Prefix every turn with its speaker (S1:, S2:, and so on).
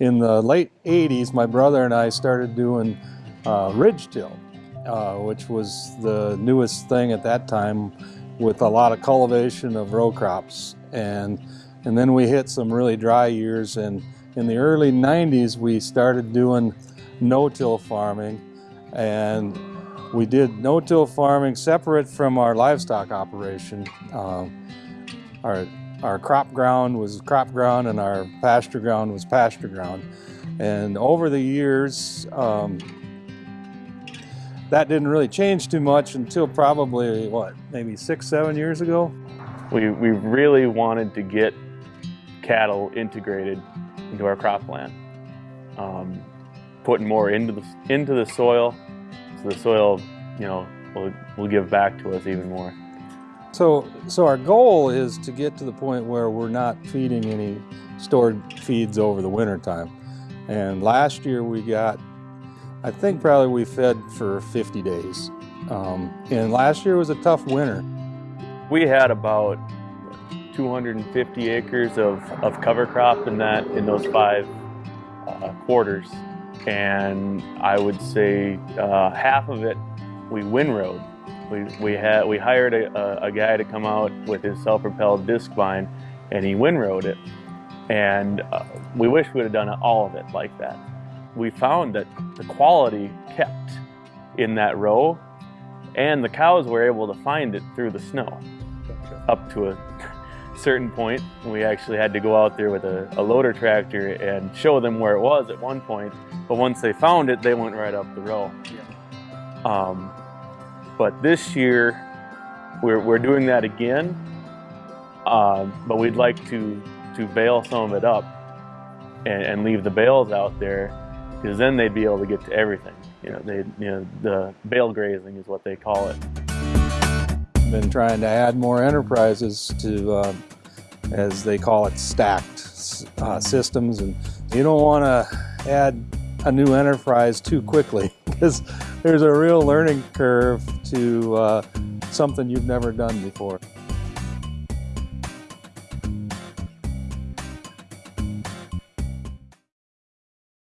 S1: in the late 80s, my brother and I started doing uh, ridge till, uh, which was the newest thing at that time with a lot of cultivation of row crops. And, and then we hit some really dry years. And in the early 90s, we started doing no-till farming. And we did no-till farming separate from our livestock operation. Um, our our crop ground was crop ground and our pasture ground was pasture ground. And over the years, um, that didn't really change too much until probably, what, maybe six, seven years ago?
S2: We, we really wanted to get cattle integrated into our cropland. Um, putting more into the, into the soil, so the soil, you know, will, will give back to us even more.
S1: So, so our goal is to get to the point where we're not feeding any stored feeds over the winter time. And last year we got, I think probably we fed for 50 days. Um, and last year was a tough winter.
S2: We had about 250 acres of, of cover crop in that in those five uh, quarters. And I would say uh, half of it we windrowed we, we, had, we hired a, a, guy to come out with his self-propelled discbine and he windrowed it. And uh, we wish we would have done all of it like that. We found that the quality kept in that row and the cows were able to find it through the snow up to a certain point. We actually had to go out there with a, a, loader tractor and show them where it was at one point. But once they found it, they went right up the row. Um, but this year, we're, we're doing that again, um, but we'd like to, to bale some of it up and, and leave the bales out there because then they'd be able to get to everything. You know, they, you know, the bale grazing is what they call it.
S1: Been trying to add more enterprises to, uh, as they call it, stacked uh, systems, and you don't want to add a new enterprise too quickly because there's a real learning curve to uh, something you've never done before.